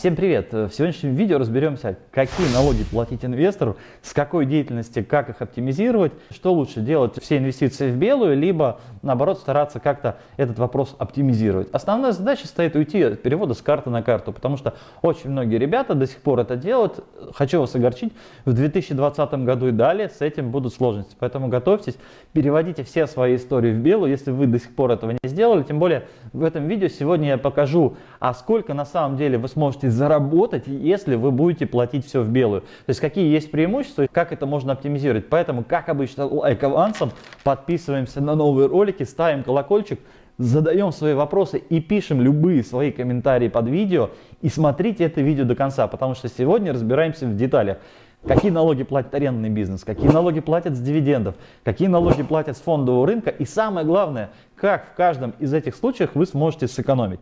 Всем привет! В сегодняшнем видео разберемся, какие налоги платить инвестору, с какой деятельности, как их оптимизировать, что лучше делать, все инвестиции в белую, либо наоборот стараться как-то этот вопрос оптимизировать. Основная задача стоит уйти от перевода с карты на карту, потому что очень многие ребята до сих пор это делают. Хочу вас огорчить, в 2020 году и далее с этим будут сложности, поэтому готовьтесь, переводите все свои истории в белую, если вы до сих пор этого не сделали, тем более в этом видео сегодня я покажу, а сколько на самом деле вы сможете заработать, если вы будете платить все в белую. То есть какие есть преимущества, как это можно оптимизировать. Поэтому, как обычно, лайк авансом, подписываемся на новые ролики, ставим колокольчик, задаем свои вопросы и пишем любые свои комментарии под видео. И смотрите это видео до конца, потому что сегодня разбираемся в деталях. Какие налоги платит арендный бизнес, какие налоги платят с дивидендов, какие налоги платят с фондового рынка? И самое главное, как в каждом из этих случаев вы сможете сэкономить.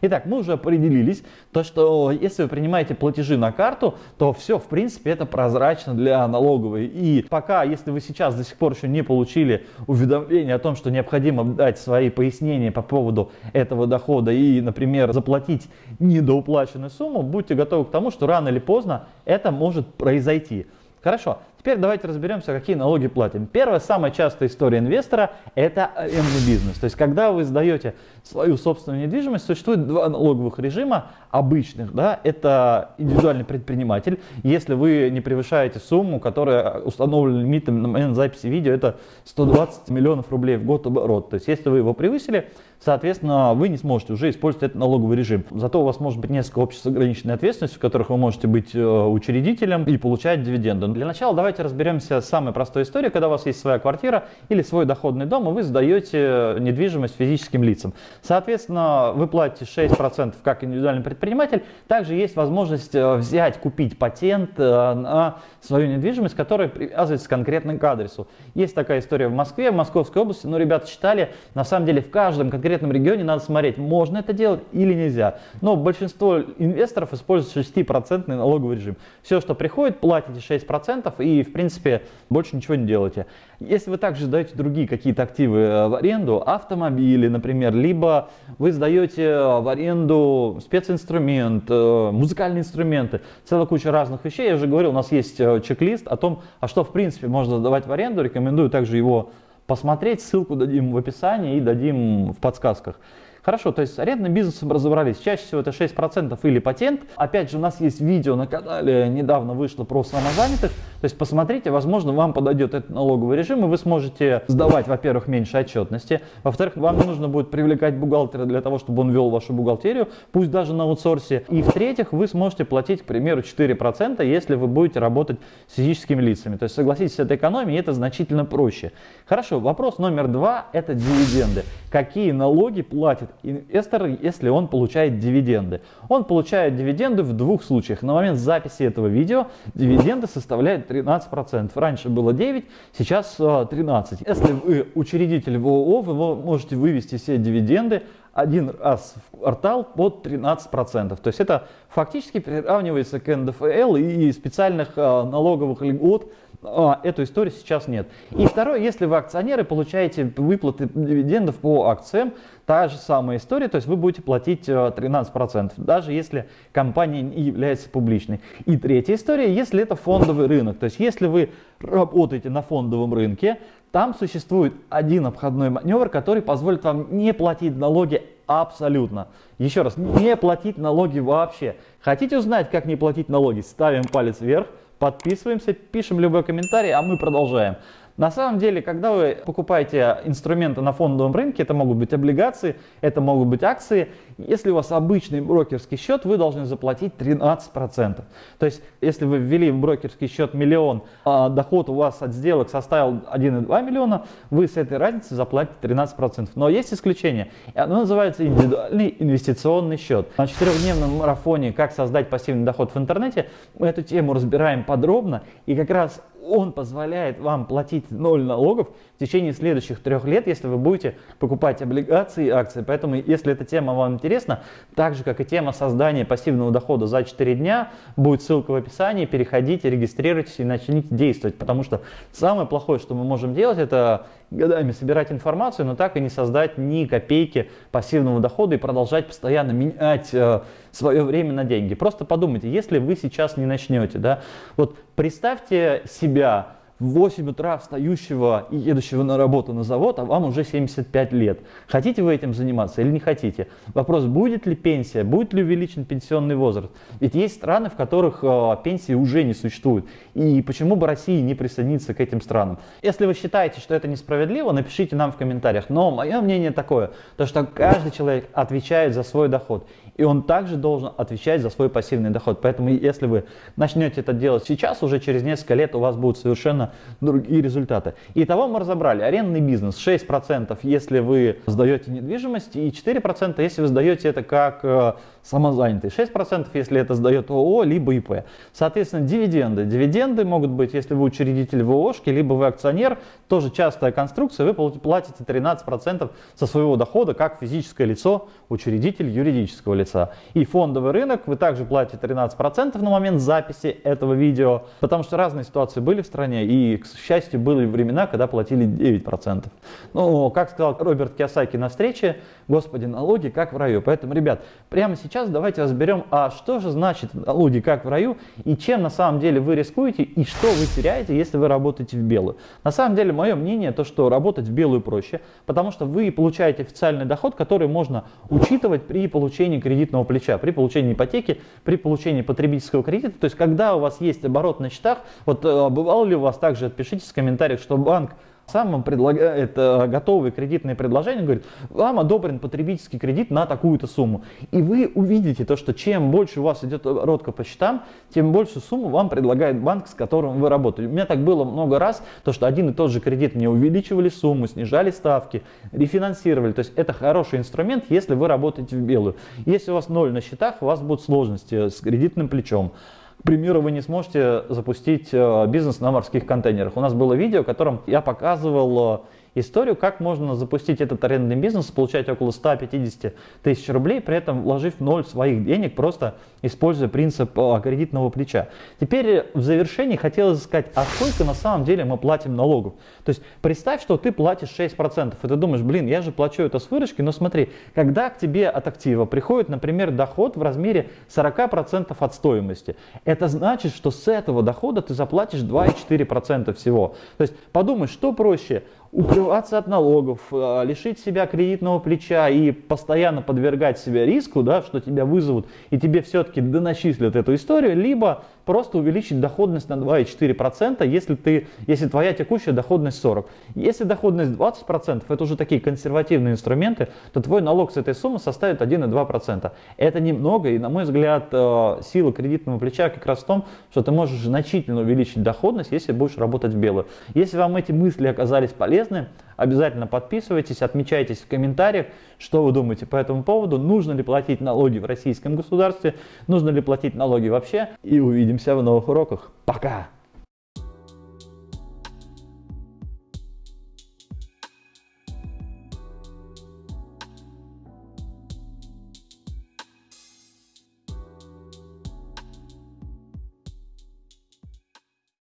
Итак, мы уже определились, то, что если вы принимаете платежи на карту, то все, в принципе, это прозрачно для налоговой. И пока, если вы сейчас до сих пор еще не получили уведомление о том, что необходимо дать свои пояснения по поводу этого дохода и, например, заплатить недоуплаченную сумму, будьте готовы к тому, что рано или поздно это может произойти. Хорошо, теперь давайте разберемся, какие налоги платим. Первая, самая частая история инвестора – это арендный бизнес. То есть, когда вы сдаете свою собственную недвижимость, существует два налоговых режима обычных. Да? Это индивидуальный предприниматель. Если вы не превышаете сумму, которая установлена лимитом на момент записи видео, это 120 миллионов рублей в год оборот. То есть, если вы его превысили, соответственно, вы не сможете уже использовать этот налоговый режим. Зато у вас может быть несколько обществ с ограниченной ответственностью, в которых вы можете быть э, учредителем и получать дивиденды. Для начала давайте разберемся с самой простой историей, когда у вас есть своя квартира или свой доходный дом, и вы сдаете недвижимость физическим лицам. Соответственно, вы платите 6% как индивидуальный предприниматель. Также есть возможность э, взять, купить патент э, на свою недвижимость, которая привязывается конкретно к адресу. Есть такая история в Москве, в Московской области, но ребята читали, на самом деле в каждом конкретном регионе надо смотреть, можно это делать или нельзя. Но большинство инвесторов используют 6% налоговый режим. Все, что приходит, платите 6% и, в принципе, больше ничего не делаете. Если вы также сдаете другие какие-то активы э, в аренду, автомобили, например, либо вы сдаете э, в аренду специнструмент, э, музыкальные инструменты, целая куча разных вещей. Я уже говорил, у нас есть чек-лист о том, а что, в принципе, можно сдавать в аренду. Рекомендую также его посмотреть. Ссылку дадим в описании и дадим в подсказках. Хорошо, то есть с арендным бизнесом разобрались. Чаще всего это 6% или патент. Опять же, у нас есть видео на канале, недавно вышло про самозанятых. То есть посмотрите, возможно, вам подойдет этот налоговый режим, и вы сможете сдавать, во-первых, меньше отчетности. Во-вторых, вам не нужно будет привлекать бухгалтера для того, чтобы он вел вашу бухгалтерию, пусть даже на аутсорсе. И в-третьих, вы сможете платить, к примеру, 4%, если вы будете работать с физическими лицами. То есть согласитесь, это экономия, это значительно проще. Хорошо, вопрос номер два – это дивиденды. Какие налоги платит инвестор, если он получает дивиденды. Он получает дивиденды в двух случаях. На момент записи этого видео дивиденды составляют 13%. Раньше было 9, сейчас 13. Э, если вы учредитель в ООО, вы можете вывести все дивиденды один раз в квартал под 13%. То есть это фактически приравнивается к НДФЛ и специальных э, налоговых льгот а, эту историю сейчас нет. И второе, если вы акционеры, получаете выплаты дивидендов по акциям, та же самая история, то есть вы будете платить 13%, э, даже если компания не является публичной. И третья история, если это фондовый рынок, то есть если вы работаете на фондовом рынке, там существует один обходной маневр, который позволит вам не платить налоги абсолютно. Еще раз, не платить налоги вообще. Хотите узнать, как не платить налоги? Ставим палец вверх подписываемся, пишем любой комментарий, а мы продолжаем. На самом деле, когда вы покупаете инструменты на фондовом рынке, это могут быть облигации, это могут быть акции, если у вас обычный брокерский счет, вы должны заплатить 13%. То есть, если вы ввели в брокерский счет миллион, а доход у вас от сделок составил 1,2 миллиона, вы с этой разницы заплатите 13%. Но есть исключение, оно называется индивидуальный инвестиционный счет. На четырехдневном марафоне «Как создать пассивный доход в интернете» мы эту тему разбираем подробно, и как раз он позволяет вам платить ноль налогов в течение следующих трех лет, если вы будете покупать облигации и акции. Поэтому, если эта тема вам интересна, так же, как и тема создания пассивного дохода за 4 дня, будет ссылка в описании, переходите, регистрируйтесь и начните действовать. Потому что самое плохое, что мы можем делать, это годами собирать информацию, но так и не создать ни копейки пассивного дохода и продолжать постоянно менять э, свое время на деньги. Просто подумайте, если вы сейчас не начнете, да, вот представьте себя в 8 утра встающего и едущего на работу на завод, а вам уже 75 лет. Хотите вы этим заниматься или не хотите? Вопрос, будет ли пенсия, будет ли увеличен пенсионный возраст? Ведь есть страны, в которых э, пенсии уже не существует. И почему бы России не присоединиться к этим странам? Если вы считаете, что это несправедливо, напишите нам в комментариях. Но мое мнение такое, то что каждый человек отвечает за свой доход. И он также должен отвечать за свой пассивный доход. Поэтому если вы начнете это делать сейчас, уже через несколько лет у вас будут совершенно другие результаты. Итого мы разобрали. Арендный бизнес 6%, если вы сдаете недвижимость, и 4%, если вы сдаете это как э, самозанятый. 6% если это сдает ООО, либо ИП. Соответственно, дивиденды. Дивиденды могут быть, если вы учредитель в ООшке, либо вы акционер. Тоже частая конструкция. Вы платите 13% со своего дохода, как физическое лицо, учредитель юридического лица. И фондовый рынок вы также платите 13% на момент записи этого видео, потому что разные ситуации были в стране, и, к счастью, были времена, когда платили 9%. Ну, как сказал Роберт Киосаки на встрече, господи, налоги как в раю. Поэтому, ребят, прямо сейчас сейчас давайте разберем, а что же значит налоги как в раю и чем на самом деле вы рискуете и что вы теряете, если вы работаете в белую. На самом деле мое мнение то, что работать в белую проще, потому что вы получаете официальный доход, который можно учитывать при получении кредитного плеча, при получении ипотеки, при получении потребительского кредита. То есть когда у вас есть оборот на счетах, вот э, бывало ли у вас также, отпишитесь в комментариях, что банк сам вам предлагает э, готовые кредитные предложения, говорит, вам одобрен потребительский кредит на такую-то сумму. И вы увидите то, что чем больше у вас идет оборотка по счетам, тем больше сумму вам предлагает банк, с которым вы работаете. У меня так было много раз, то, что один и тот же кредит мне увеличивали сумму, снижали ставки, рефинансировали. То есть это хороший инструмент, если вы работаете в белую. Если у вас ноль на счетах, у вас будут сложности с кредитным плечом. К примеру, вы не сможете запустить э, бизнес на морских контейнерах. У нас было видео, в котором я показывал э, историю, как можно запустить этот арендный бизнес, получать около 150 тысяч рублей, при этом вложив ноль своих денег, просто используя принцип э, кредитного плеча. Теперь в завершении хотелось сказать, а сколько на самом деле мы платим налогов? То есть представь, что ты платишь 6%, и ты думаешь, блин, я же плачу это с выручки, но смотри, когда к тебе от актива приходит, например, доход в размере 40% от стоимости, это значит, что с этого дохода ты заплатишь 2,4% всего. То есть подумай, что проще, укрываться от налогов, э, лишить себя кредитного плеча и постоянно подвергать себя риску, да, что тебя вызовут и тебе все-таки доначислят эту историю, либо просто увеличить доходность на 2,4%, если, ты, если твоя текущая доходность 40%. Если доходность 20%, это уже такие консервативные инструменты, то твой налог с этой суммы составит 1,2%. Это немного, и на мой взгляд, э, сила кредитного плеча как раз в том, что ты можешь значительно увеличить доходность, если будешь работать в белую. Если вам эти мысли оказались полезны, обязательно подписывайтесь, отмечайтесь в комментариях, что вы думаете по этому поводу, нужно ли платить налоги в российском государстве, нужно ли платить налоги вообще. И увидимся в новых уроках. Пока!